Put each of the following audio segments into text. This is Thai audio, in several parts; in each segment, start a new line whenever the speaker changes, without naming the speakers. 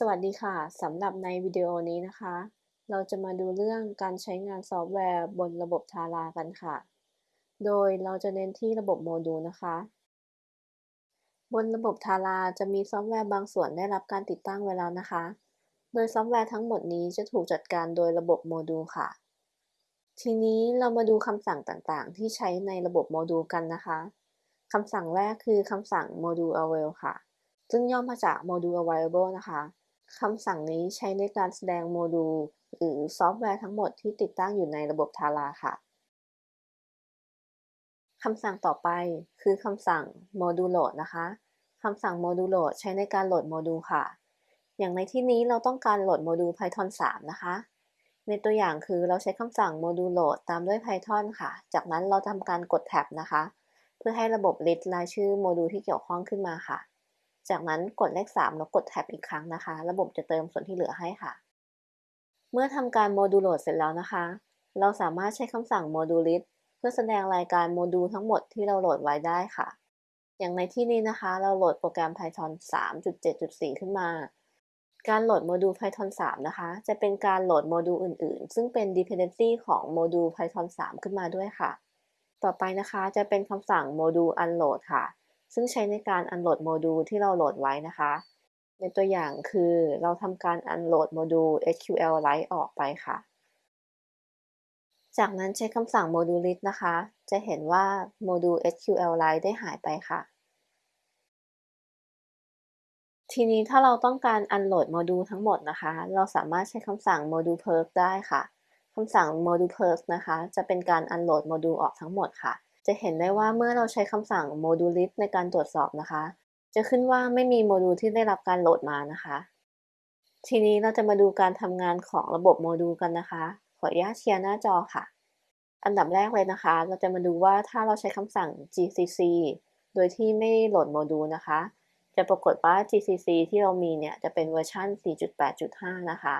สวัสดีค่ะ สำหรับในวิดีโอนี้นะคะ เราจะมาดูเรื่องการใช้งานซอฟต์แวร์บนระบบทารากันค่ะ โดยเราจะเน้นที่ระบบโมดูลนะคะ บนระบบทาราจะมีซอฟต์แวร์บางส่วนได้รับการติดตั้งไว้แล้วนะคะ โดยซอฟต์แวร์ทั้งหมดนี้จะถูกจัดการโดยระบบโมดูลค่ะ ทีนี้เรามาดูคำสั่งต่างๆ ที่ใช้ในระบบโมดูลกันนะคะ คำสั่งแรกคือคำสั่ง module avail ค่ะ ซึ่งย่อมาจาก module available นะคะ คำสั่งนี้ใช้ในการแสดงโมดูล หรือซอฟต์แวร์ทั้งหมดที่ติดตั้งอยู่ในระบบทาราค่ะคำสั่งต่อไปคือคำสั่ง module load นะคะคำสั่ง module load ใช้ในการโหลดโมดูลค่ะ อย่างในที่นี้เราต้องการโหลดโมดูล Python 3 นะคะ ในตัวอย่างคือเราใช้คำสั่ง module load ตามด้วย Python ค่ะ จากนั้นเราทำการกดแท็บนะคะ เพื่อให้ระบบ list รายชื่อโมดูลที่เกี่ยวข้องขึ้นมาค่ะ จากนั้นกดเลข 3 แล้วกดแท็บอีกครั้งนะคะ ระบบจะเติมส่วนที่เหลือให้ค่ะ เมื่อทำการ module load เสร็จแล้วนะคะ เราสามารถใช้คำสั่ง module list เพื่อแสดงรายการโมดูลทั้งหมดที่เราโหลดไว้ได้ค่ะ อย่างในที่นี้นะคะ เราโหลดโปรแกรม Python 3.7.4 ขึ้นมา การโหลดโมดูล Python 3 นะคะ จะเป็นการโหลดโมดูลอื่นๆ ซึ่งเป็น dependency ของโมดูล Python 3 ขึ้นมาด้วยค่ะ ต่อไปนะคะจะเป็นคำสั่ง module unload ค่ะ ซึ่งใช้ในการ unload โมดูลที่เราโหลดไว้นะคะ ในตัวอย่างคือเราทำการ unload โมดูล SQLite ออกไปค่ะ จากนั้นใช้คำสั่ง module list นะคะ จะเห็นว่าโมดูล SQLite ได้หายไปค่ะ ทีนี้ถ้าเราต้องการ unload โมดูลทั้งหมดนะคะ เราสามารถใช้คำสั่ง module purge ได้ค่ะคำสั่ง module purge นะคะ จะเป็นการ unload โมดูลออกทั้งหมดค่ะ จะเห็นได้ว่าเมื่อเราใช้คำสั่ง module list ในการตรวจสอบนะคะ จะขึ้นว่าไม่มีโมดูลที่ได้รับการโหลดมานะคะ ทีนี้เราจะมาดูการทำงานของระบบโมดูลกันนะคะ ขออนุญาตเชียร์หน้าจอค่ะ อันดับแรกเลยนะคะ เราจะมาดูว่าถ้าเราใช้คำสั่ง gcc โดยที่ไม่โหลดโมดูลนะคะ จะปรากฏว่า gcc ที่เรามีเนี่ยจะเป็นเวอร์ชัน4.8.5 นะคะ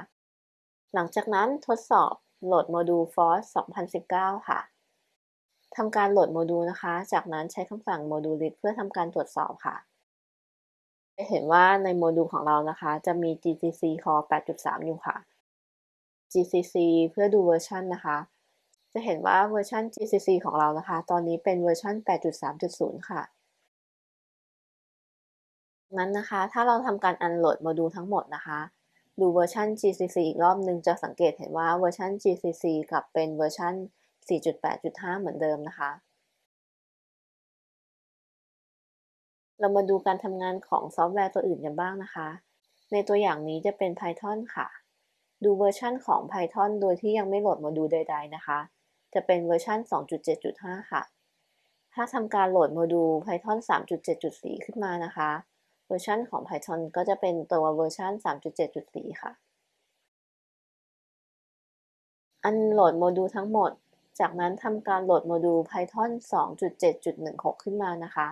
หลังจากนั้นทดสอบโหลดโมดูล foss 2019 ค่ะ ทำการโหลดโมดูลนะคะ จากนั้นใช้คำสั่ง module list เพื่อทำการตรวจสอบค่ะ จะเห็นว่าในโมดูลของเรานะคะ จะมี GCCcore 8.3 อยู่ค่ะ GCC เพื่อดูเวอร์ชันนะคะ จะเห็นว่าเวอร์ชัน GCC ของเรานะคะ ตอนนี้เป็นเวอร์ชัน8.3.0 ค่ะ นั้นนะคะ ถ้าเราทำการ unload โมดูลทั้งหมดนะคะ ดูเวอร์ชัน GCC อีกรอบนึงจะสังเกตเห็นว่าเวอร์ชัน GCC กลับเป็นเวอร์ชัน 4.8.5 เหมือนเดิมนะคะ เรามาดูการทำงานของซอฟต์แวร์ตัวอื่นกันบ้างนะคะ ในตัวอย่างนี้จะเป็น Python ค่ะ ดูเวอร์ชันของ Python โดยที่ยังไม่โหลดโมดูลใด ๆ นะคะ จะเป็นเวอร์ชัน2.7.5 ค่ะ ถ้าทำการโหลดโมดูล Python 3.7.4 ขึ้นมานะคะ เวอร์ชันของ Python ก็จะเป็นตัวเวอร์ชัน3.7.4 ค่ะ unload โมดูลทั้งหมด จากนั้นทำการโหลดโมดูล Python 2.7.16 ขึ้นมานะคะ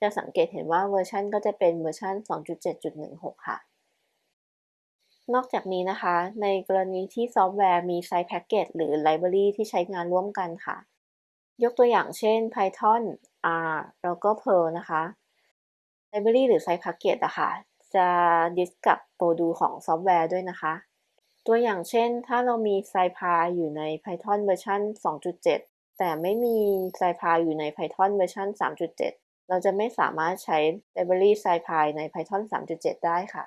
จะสังเกตเห็นว่าเวอร์ชันก็จะเป็นเวอร์ชัน2.7.16 ค่ะ นอกจากนี้นะคะ ในกรณีที่ซอฟต์แวร์มี site package หรือ library ที่ใช้งานร่วมกันค่ะ ยกตัวอย่างเช่น Python R แล้วก็ Perl นะคะ library หรือ site package อะค่ะจะ fix กับโมดูลของซอฟต์แวร์ด้วยนะคะ ตัวอย่างเช่น ถ้าเรามี scipy อยู่ใน Python เวอร์ชัน2.7 แต่ไม่มี scipy อยู่ใน Python เวอร์ชัน3.7 เราจะไม่สามารถใช้ library scipy ใน Python 3.7 ได้ค่ะ